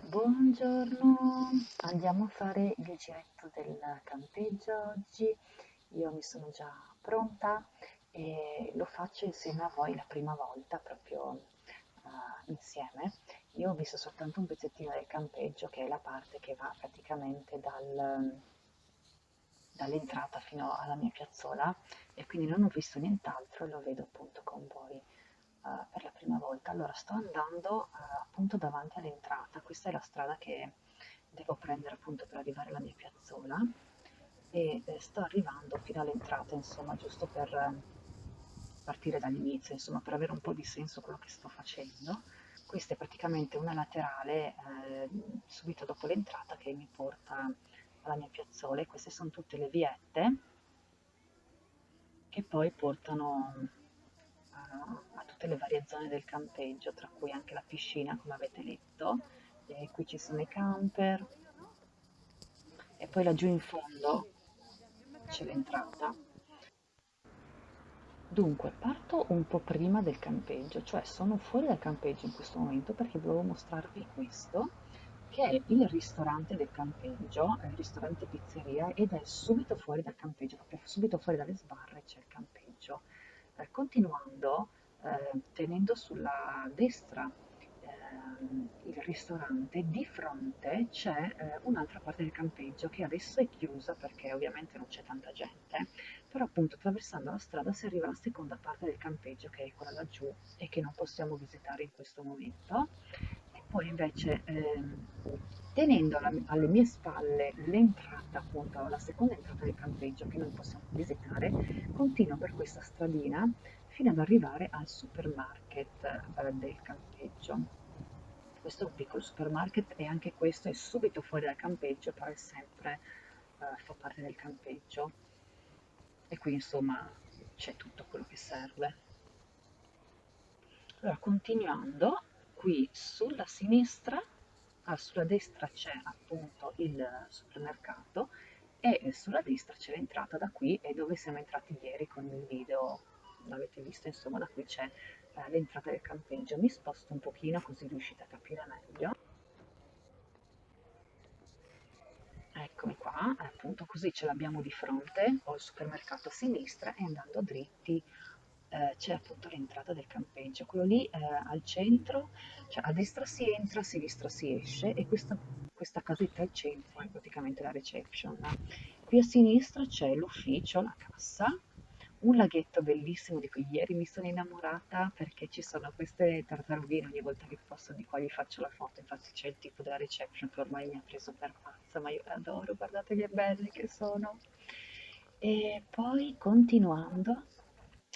Buongiorno, andiamo a fare il giretto del campeggio oggi. Io mi sono già pronta e lo faccio insieme a voi la prima volta, proprio uh, insieme. Io ho visto soltanto un pezzettino del campeggio, che è la parte che va praticamente dal, dall'entrata fino alla mia piazzola e quindi non ho visto nient'altro e lo vedo appunto con voi uh, per la prima volta. Allora sto andando uh, appunto davanti all'entrata, questa è la strada che devo prendere appunto per arrivare alla mia piazzola e eh, sto arrivando fino all'entrata insomma giusto per eh, partire dall'inizio insomma per avere un po' di senso quello che sto facendo. Questa è praticamente una laterale eh, subito dopo l'entrata che mi porta alla mia piazzola e queste sono tutte le viette che poi portano a tutte le varie zone del campeggio, tra cui anche la piscina, come avete letto. E qui ci sono i camper. E poi laggiù in fondo c'è l'entrata. Dunque, parto un po' prima del campeggio, cioè sono fuori dal campeggio in questo momento perché volevo mostrarvi questo, che è il ristorante del campeggio, il ristorante pizzeria, ed è subito fuori dal campeggio, proprio subito fuori dalle sbarre c'è il campeggio. Eh, continuando, eh, tenendo sulla destra ehm, il ristorante, di fronte c'è eh, un'altra parte del campeggio che adesso è chiusa perché ovviamente non c'è tanta gente, però appunto attraversando la strada si arriva alla seconda parte del campeggio che è quella laggiù e che non possiamo visitare in questo momento. Poi invece ehm, tenendo alla, alle mie spalle l'entrata, appunto la seconda entrata del campeggio che noi possiamo visitare, continuo per questa stradina fino ad arrivare al supermarket eh, del campeggio. Questo è un piccolo supermarket e anche questo è subito fuori dal campeggio, però è sempre, eh, fa parte del campeggio. E qui insomma c'è tutto quello che serve. Allora, continuando, qui sulla sinistra ah, sulla destra c'è appunto il supermercato e sulla destra c'è l'entrata da qui e dove siamo entrati ieri con il video. L'avete visto insomma da qui c'è eh, l'entrata del campeggio. Mi sposto un pochino così riuscite a capire meglio. Eccomi qua appunto così ce l'abbiamo di fronte ho il supermercato a sinistra e andando dritti eh, c'è appunto l'entrata del campeggio, quello lì eh, al centro, cioè a destra si entra, a sinistra si esce e questa, questa casetta al centro è praticamente la reception. Qui a sinistra c'è l'ufficio, la cassa, un laghetto bellissimo di cui ieri mi sono innamorata perché ci sono queste tartarughine ogni volta che posso di qua gli faccio la foto infatti c'è il tipo della reception che ormai mi ha preso per pazza ma io le adoro guardate che belle che sono e poi continuando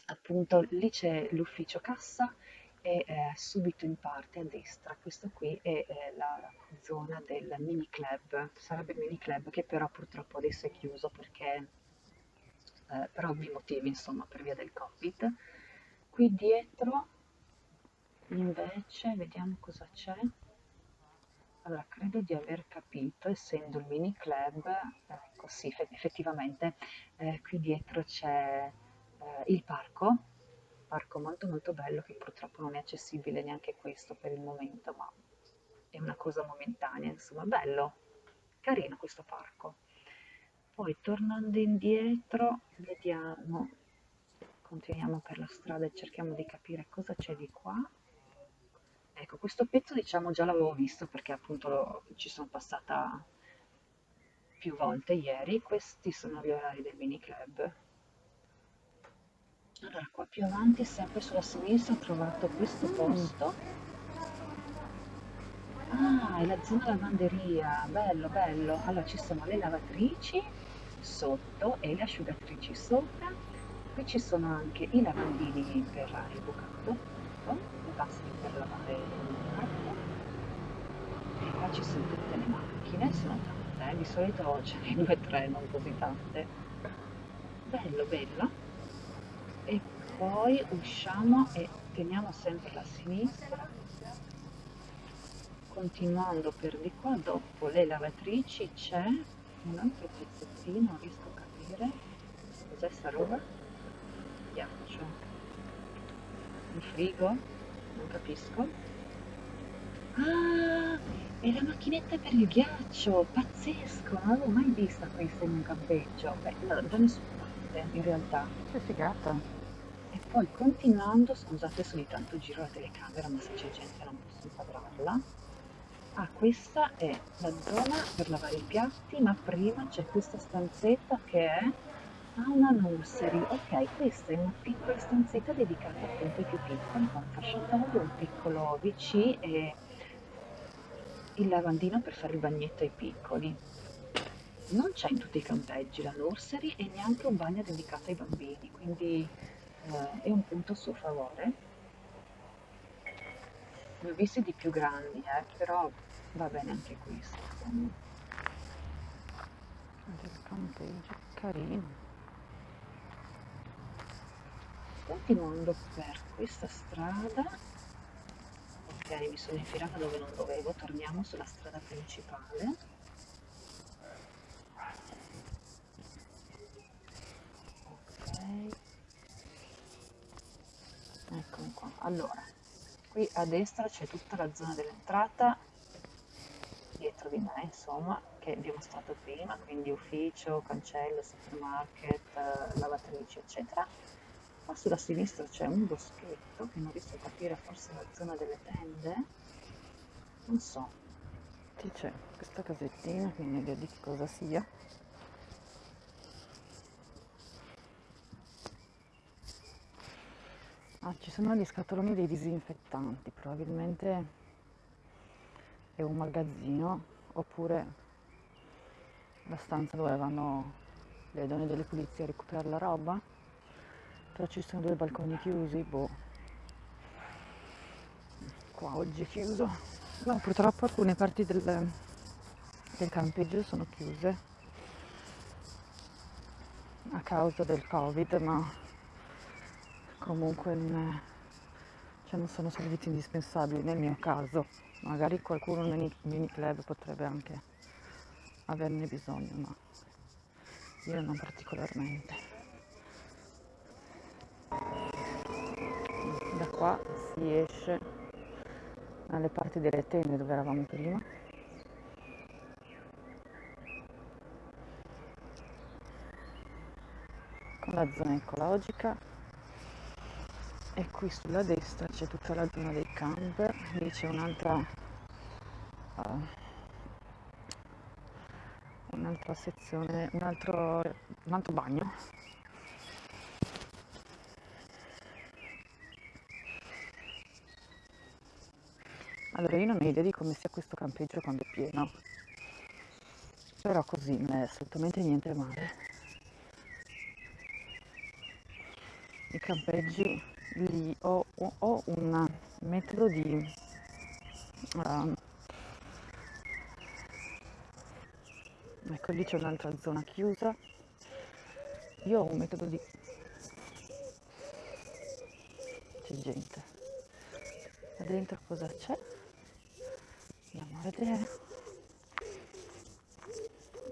appunto lì c'è l'ufficio cassa e eh, subito in parte a destra, questo qui è eh, la zona del mini club, sarebbe il mini club che però purtroppo adesso è chiuso perché eh, per ovvi motivi insomma per via del covid. Qui dietro invece vediamo cosa c'è. Allora, credo di aver capito, essendo il mini club, ecco sì, effettivamente eh, qui dietro c'è eh, il parco, parco molto molto bello che purtroppo non è accessibile neanche questo per il momento, ma è una cosa momentanea, insomma, bello, carino questo parco. Poi tornando indietro, vediamo, continuiamo per la strada e cerchiamo di capire cosa c'è di qua. Ecco, questo pezzo diciamo già l'avevo visto perché appunto lo, ci sono passata più volte ieri. Questi sono gli orari del mini club allora qua più avanti sempre sulla sinistra ho trovato questo posto. Ah è la zona lavanderia. Bello bello. Allora ci sono le lavatrici sotto e le asciugatrici sopra. Qui ci sono anche i lavandini per il bucato i vasi per lavare il bucato e qua ci sono tutte le macchine sono tante eh? di solito ce ne due o tre non così tante. Bello bello poi usciamo e teniamo sempre la sinistra continuando per di qua dopo le lavatrici c'è un altro pezzettino non riesco a capire cos'è sta roba ghiaccio un frigo non capisco ah E la macchinetta per il ghiaccio, pazzesco, non l'avevo mai vista questa in un campeggio. Beh, da nessuna parte, in realtà. Che figata. Poi continuando, scusate se ogni tanto giro la telecamera, ma se c'è gente non posso inquadrarla. Ah, questa è la zona per lavare i piatti, ma prima c'è questa stanzetta che è a una nursery. Ok, questa è una piccola stanzetta dedicata appunto ai più piccoli, con un fasciatoio, un piccolo WC e il lavandino per fare il bagnetto ai piccoli. Non c'è in tutti i campeggi la nursery e neanche un bagno dedicato ai bambini, quindi eh, è un punto a suo favore. Ne ho visti di più grandi, eh, però va bene anche questo. Del campeggio, carino. Continuando per questa strada, ok, mi sono infilata dove non dovevo, torniamo sulla strada principale. Ok, eccomi qua. Allora, qui a destra c'è tutta la zona dell'entrata, dietro di me, insomma, che abbiamo mostrato prima, quindi ufficio, cancello, supermarket, eh, lavatrici, eccetera. Qua sulla sinistra c'è un boschetto che non riesco a capire, forse la zona delle tende, non so. Sì, c'è questa casettina che non ho idea di cosa sia. Ah, ci sono gli scatoloni dei disinfettanti, probabilmente è un magazzino oppure la stanza dove vanno le donne delle pulizie a recuperare la roba. Però ci sono due balconi chiusi, boh. Qua oggi è chiuso. No, purtroppo alcune parti del, del campeggio sono chiuse a causa del covid, ma comunque non, è, cioè non sono servizi indispensabili nel mio caso. Magari qualcuno nei mini club potrebbe anche averne bisogno, ma io non particolarmente. Da qua si esce alle parti delle tende dove eravamo prima. Con la zona ecologica e qui sulla destra c'è tutta la zona dei camper, lì c'è un'altra uh, un'altra sezione, un altro, un altro bagno. Allora io non ho idea di come sia questo campeggio quando è pieno, però così non è assolutamente niente male. I campeggi lì ho, ho un metodo di uh, ecco lì c'è un'altra zona chiusa. Io ho un metodo di c'è gente. Là dentro cosa c'è? Andiamo a vedere.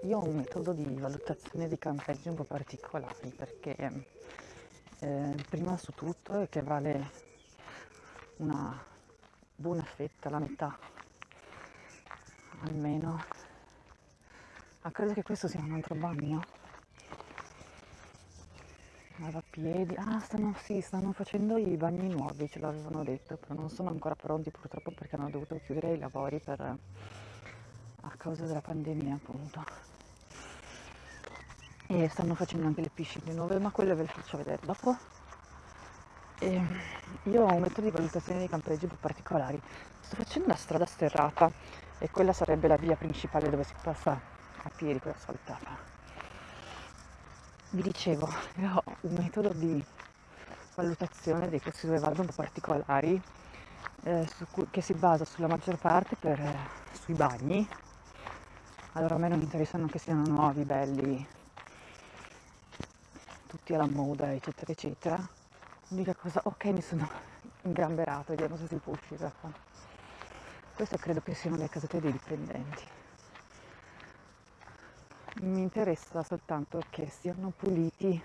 Io ho un metodo di valutazione di campeggi un po' particolari perché eh, prima su tutto è che vale una buona fetta, la metà almeno. Ah, credo che questo sia un altro bagno. Lavapiedi. Ah, stanno, sì, stanno facendo i bagni nuovi, ce l'avevano detto, però non sono ancora pronti purtroppo perché hanno dovuto chiudere i lavori per, a causa della pandemia appunto e stanno facendo anche le piscine nuove ma quelle ve le faccio vedere dopo. E io ho un metodo di valutazione dei campeggi po' particolari. Sto facendo una strada sterrata e quella sarebbe la via principale dove si passa a piedi quella asfaltata vi dicevo ho un metodo di valutazione dei questi due vado un po' particolari eh, cui, che si basa sulla maggior parte per, eh, sui bagni. Allora a me non interessano che siano nuovi, belli, tutti alla moda, eccetera, eccetera. L'unica cosa, ok, mi sono ingamberato, vediamo se si può uscire qua. Queste credo che siano le casette dei dipendenti. Mi interessa soltanto che siano puliti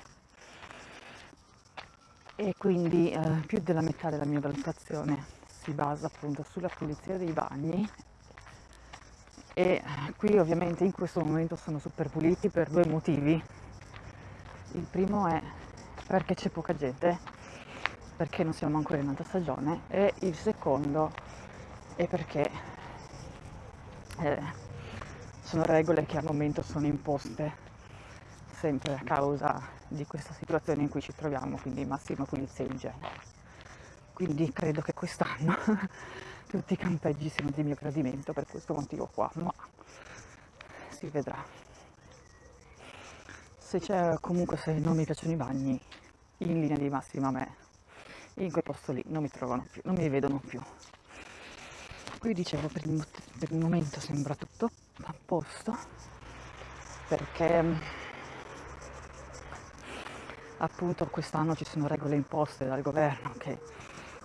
e quindi eh, più della metà della mia valutazione si basa appunto sulla pulizia dei bagni e qui ovviamente in questo momento sono super puliti per due motivi. Il primo è perché c'è poca gente, perché non siamo ancora in alta stagione e il secondo è perché eh, sono regole che al momento sono imposte sempre a causa di questa situazione in cui ci troviamo, quindi massima pulizia e igiene. Quindi credo che quest'anno tutti i campeggi siano di mio gradimento per questo motivo qua, ma si vedrà. Se c'è comunque se non mi piacciono i bagni, in linea di massima a me, in quel posto lì non mi trovano più, non mi vedono più. Qui dicevo per il, per il momento sembra tutto a posto perché appunto quest'anno ci sono regole imposte dal governo che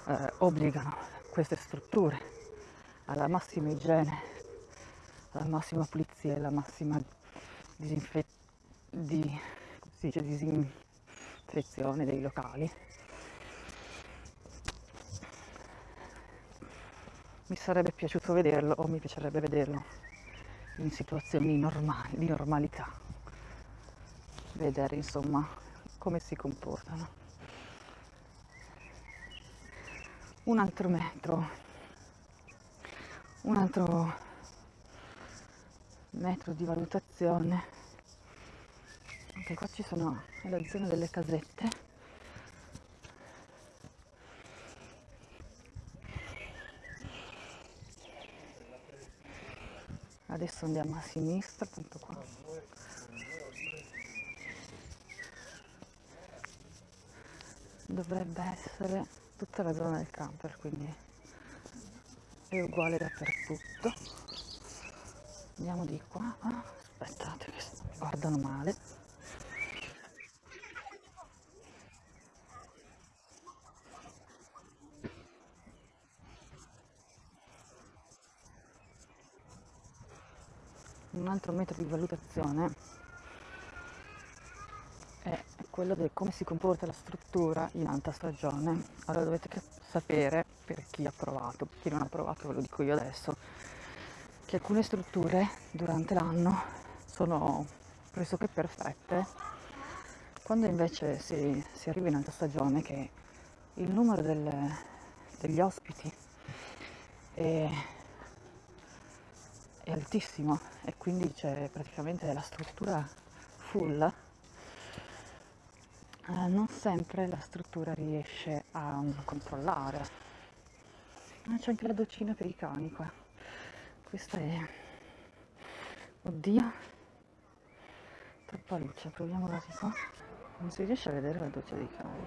eh, obbligano queste strutture alla massima igiene, alla massima pulizia e alla massima disinfe- di, dice, disinfezione dei locali. Mi sarebbe piaciuto vederlo o mi piacerebbe vederlo in situazioni normali, di normalità, vedere insomma come si comportano. un altro metro, un altro metro di valutazione. Anche qua ci sono la zona delle casette. Adesso andiamo a sinistra, appunto qua. Dovrebbe essere tutta la zona del camper quindi è uguale dappertutto andiamo di qua aspettate che guardano male altro metodo di valutazione quello di come si comporta la struttura in alta stagione. Allora dovete sapere, per chi ha provato, per chi non ha provato ve lo dico io adesso, che alcune strutture durante l'anno sono pressoché perfette, quando invece si, si arriva in alta stagione che il numero del, degli ospiti è, è altissimo e quindi c'è praticamente la struttura full eh, non sempre la struttura riesce a controllare. Ah, c'è anche la docina per i cani qua. Questa è... Oddio. Troppa luce, proviamo da qua. Non si riesce a vedere la doccia dei cani.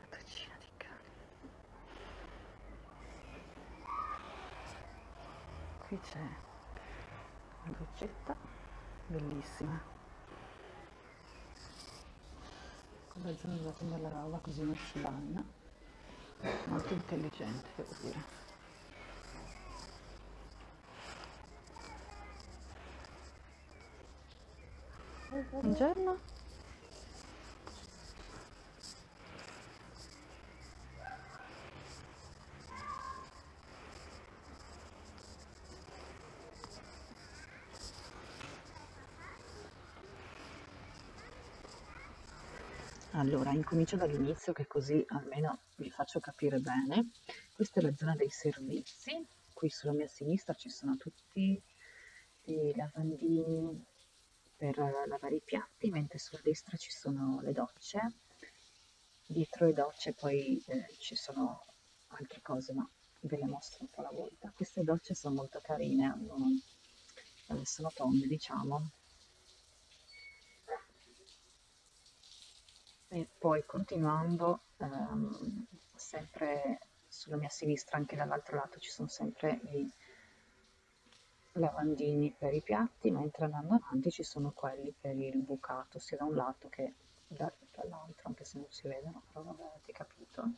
La docina dei cani. Qui c'è la doccetta, bellissima. la zona della roba così non si bagna molto intelligente devo dire buongiorno Allora, incomincio dall'inizio che così almeno vi faccio capire bene. Questa è la zona dei servizi. Qui sulla mia sinistra ci sono tutti i lavandini per lavare i piatti, mentre sulla destra ci sono le docce. Dietro le docce poi eh, ci sono altre cose, ma ve le mostro un po' alla volta. Queste docce sono molto carine, hanno, eh, sono tonde, diciamo, e poi continuando ehm, sempre sulla mia sinistra anche dall'altro lato ci sono sempre i lavandini per i piatti mentre andando avanti ci sono quelli per il bucato sia da un lato che da, dall'altro anche se non si vedono però vabbè avete capito.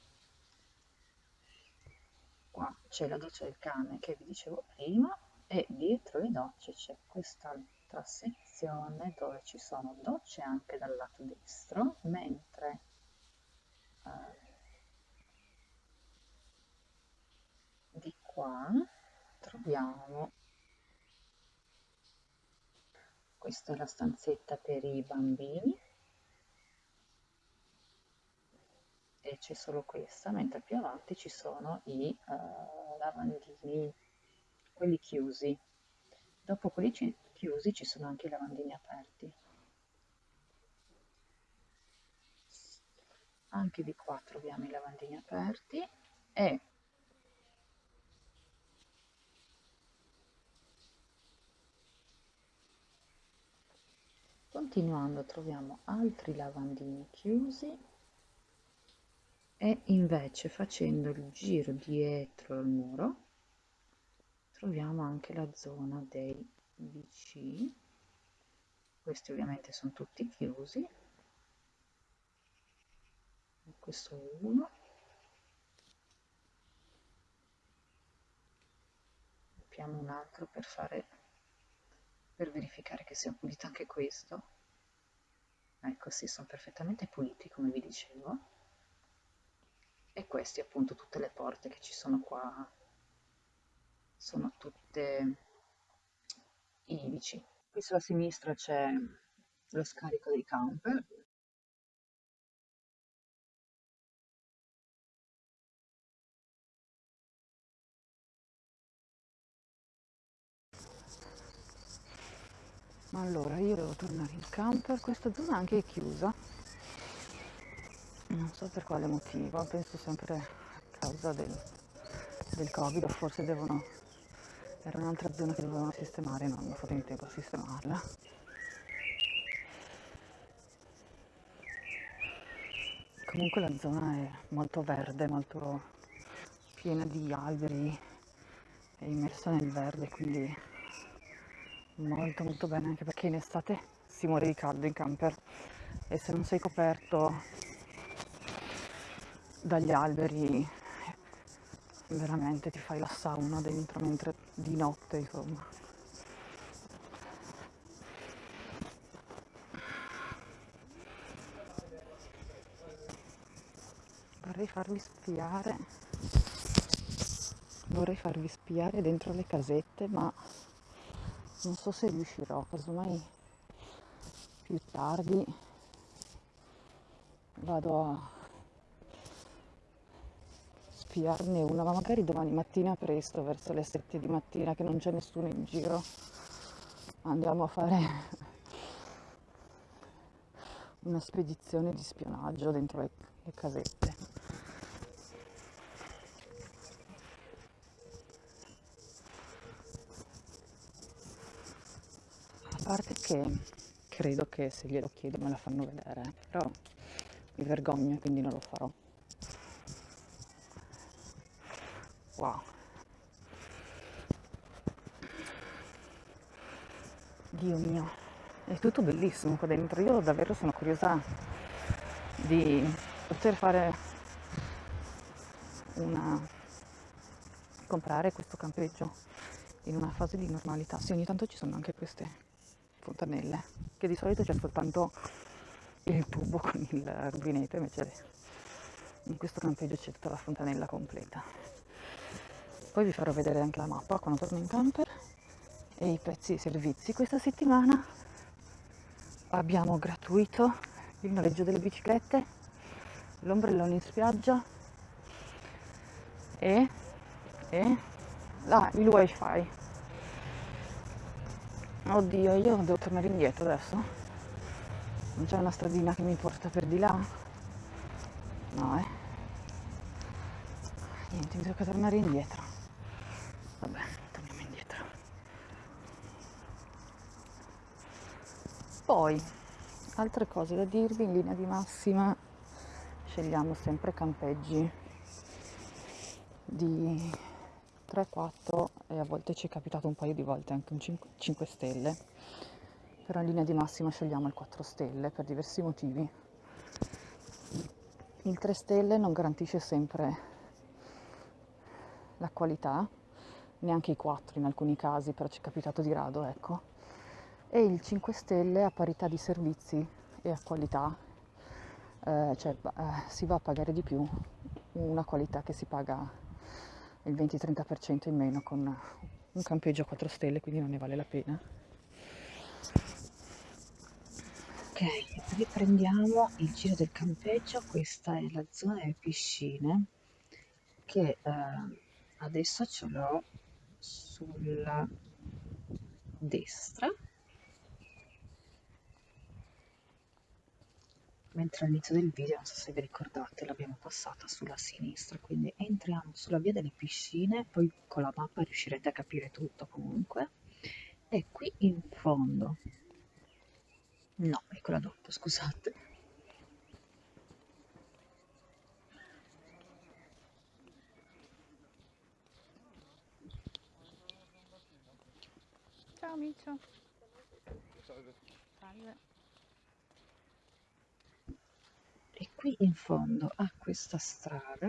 Qua c'è la doccia del cane che vi dicevo prima e dietro le docce c'è quest'altra sezione dove ci sono docce anche dal lato destro, mentre eh, di qua troviamo questa è la stanzetta per i bambini e c'è solo questa mentre più avanti ci sono i uh, lavandini quelli chiusi. Dopo quelli chiusi ci sono anche i lavandini aperti. Anche di qua troviamo i lavandini aperti e continuando troviamo altri lavandini chiusi e invece facendo il giro dietro il muro troviamo anche la zona dei BC questi ovviamente sono tutti chiusi. Questo è uno. Apriamo un altro per fare per verificare che sia pulito anche questo. Ecco sì sono perfettamente puliti come vi dicevo. E questi appunto tutte le porte che ci sono qua sono tutte ivici qui sulla sinistra c'è lo scarico dei camper allora io devo tornare in camper questa zona anche è chiusa. Non so per quale motivo. Penso sempre a causa del, del covid forse devono era un'altra zona che dovevano sistemare non hanno fatto in tempo a sistemarla. Comunque la zona è molto verde molto piena di alberi è immersa nel verde quindi molto molto bene anche perché in estate si muore di caldo in camper. E se non sei coperto dagli alberi veramente ti fai la sauna dentro mentre di notte insomma. Vorrei farvi spiare. Vorrei farvi spiare dentro le casette ma non so se riuscirò casomai più tardi vado a spiarne una ma magari domani mattina presto verso le 7 di mattina che non c'è nessuno in giro andiamo a fare una spedizione di spionaggio dentro le, le casette parte che credo che se glielo chiedo me la fanno vedere, però mi vergogno e quindi non lo farò. Wow. Dio mio, è tutto bellissimo qua dentro. Io davvero sono curiosa di poter fare una comprare questo campeggio in una fase di normalità. Sì, ogni tanto ci sono anche queste fontanelle, che di solito c'è soltanto il tubo con il rubinetto, invece in questo campeggio c'è tutta la fontanella completa. Poi vi farò vedere anche la mappa quando torno in camper e i prezzi e i servizi. Questa settimana abbiamo gratuito il noleggio delle biciclette, l'ombrellone in spiaggia e, e ah, il wifi Oddio, io devo tornare indietro adesso. Non c'è una stradina che mi porta per di là? No, eh. Niente, mi tocca tornare indietro. Vabbè, torniamo indietro. Poi, altre cose da dirvi in linea di massima, scegliamo sempre campeggi di 3-4 e a volte ci è capitato un paio di volte anche un 5, 5 stelle, però in linea di massima scegliamo il 4 stelle per diversi motivi. Il 3 stelle non garantisce sempre la qualità, neanche i 4 in alcuni casi, però ci è capitato di rado, ecco. E il 5 stelle a parità di servizi e a qualità, eh, cioè eh, si va a pagare di più una qualità che si paga il 20-30% in meno con un campeggio a 4 stelle, quindi non ne vale la pena. Ok, riprendiamo il giro del campeggio, questa è la zona delle piscine che eh, adesso ce l'ho sulla destra. Mentre all'inizio del video, non so se vi ricordate, l'abbiamo passata sulla sinistra, quindi entriamo sulla via delle piscine, poi con la mappa riuscirete a capire tutto comunque, e qui in fondo, no, quella dopo, scusate, Ciao Micio. Salve. Salve. E qui in fondo a questa strada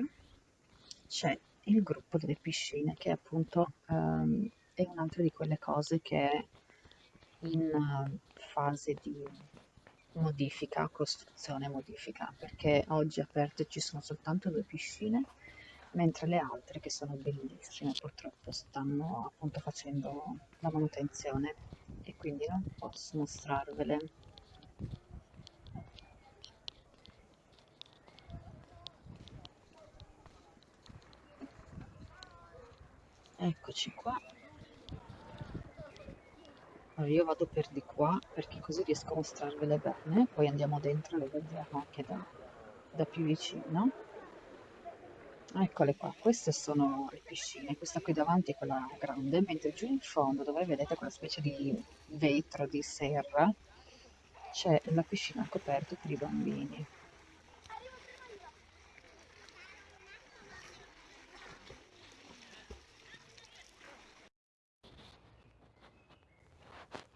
c'è il gruppo delle piscine che appunto um, è un'altra di quelle cose che è in uh, fase di modifica, costruzione modifica, perché oggi aperte ci sono soltanto due piscine, mentre le altre che sono bellissime purtroppo stanno appunto facendo la manutenzione. E quindi non posso mostrarvele. Eccoci qua. Allora io vado per di qua perché così riesco a mostrarvele bene. Poi andiamo dentro e le vediamo anche da, da più vicino eccole qua queste sono le piscine questa qui davanti è quella grande mentre giù in fondo dove vedete quella specie di vetro di serra c'è la piscina coperta per i bambini.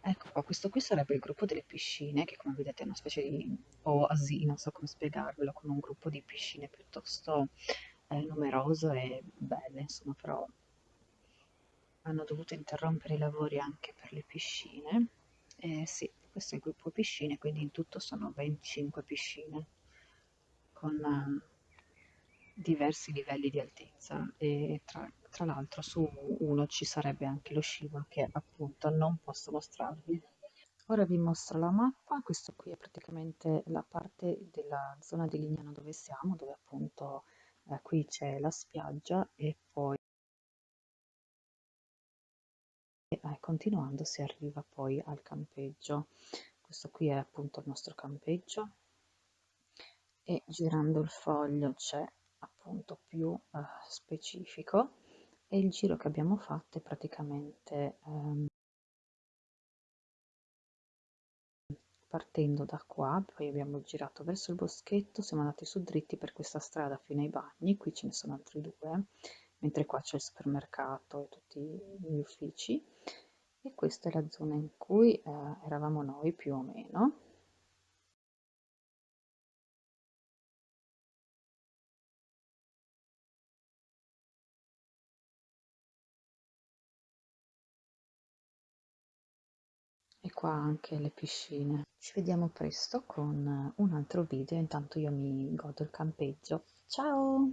Ecco qua, questo qui sarebbe il gruppo delle piscine, che come vedete è una specie di oasi, non so come spiegarvelo, con un gruppo di piscine piuttosto eh, numeroso e belle, insomma, però hanno dovuto interrompere i lavori anche per le piscine. E sì, questo è il gruppo piscine, quindi in tutto sono 25 piscine con uh, diversi livelli di altezza e tra tra l'altro su uno ci sarebbe anche lo scivolo che appunto non posso mostrarvi. Ora vi mostro la mappa, questo qui è praticamente la parte della zona di Lignano dove siamo, dove appunto eh, qui c'è la spiaggia e poi eh, continuando si arriva poi al campeggio. Questo qui è appunto il nostro campeggio e girando il foglio c'è appunto più eh, specifico e il giro che abbiamo fatto è praticamente ehm, partendo da qua, poi abbiamo girato verso il boschetto, siamo andati su dritti per questa strada fino ai bagni, qui ce ne sono altri due, mentre qua c'è il supermercato e tutti gli uffici e questa è la zona in cui eh, eravamo noi più o meno. Qua anche le piscine. Ci vediamo presto con un altro video, intanto io mi godo il campeggio. Ciao!